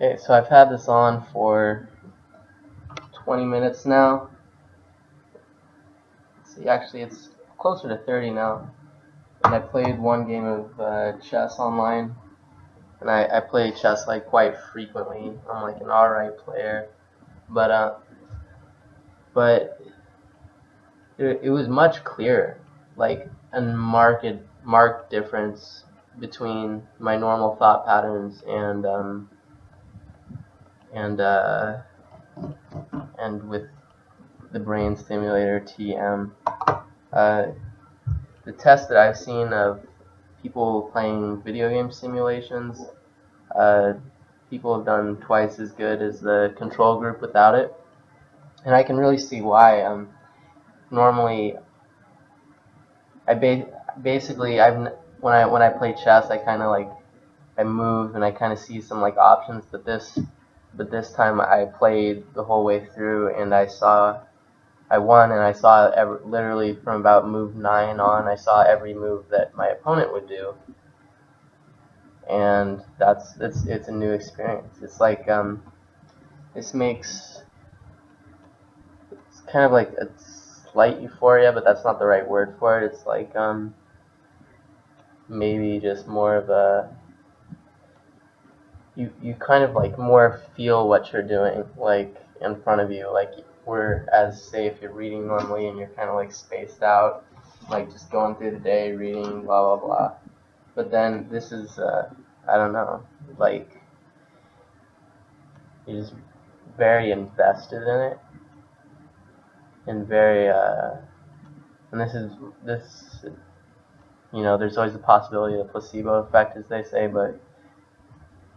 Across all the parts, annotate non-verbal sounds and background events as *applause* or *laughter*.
Okay, so I've had this on for 20 minutes now. See, actually, it's closer to 30 now. And I played one game of uh, chess online. And I, I play chess like quite frequently. I'm like an alright player. But, uh, but it, it was much clearer. Like, a marked, marked difference between my normal thought patterns and, um, and uh, and with the brain stimulator TM. Uh, the test that I've seen of people playing video game simulations, uh, people have done twice as good as the control group without it, and I can really see why. Um, normally, I ba basically I've when I when I play chess, I kind of like I move and I kind of see some like options, but this but this time I played the whole way through and I saw I won and I saw every, literally from about move 9 on I saw every move that my opponent would do. And that's it's it's a new experience. It's like um this makes it's kind of like a slight euphoria but that's not the right word for it. It's like um maybe just more of a you you kind of like more feel what you're doing like in front of you like whereas say if you're reading normally and you're kind of like spaced out like just going through the day reading blah blah blah. But then this is uh, I don't know like you're just very invested in it and very uh, and this is this you know there's always the possibility of the placebo effect as they say but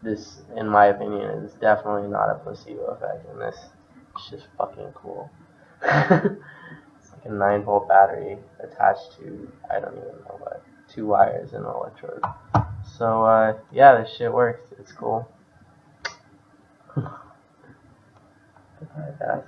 this, in my opinion, is definitely not a placebo effect, and this is just fucking cool. *laughs* it's like a 9 volt battery attached to, I don't even know what, two wires and an electrode. So, uh, yeah, this shit works. It's cool. *laughs* Alright, guys.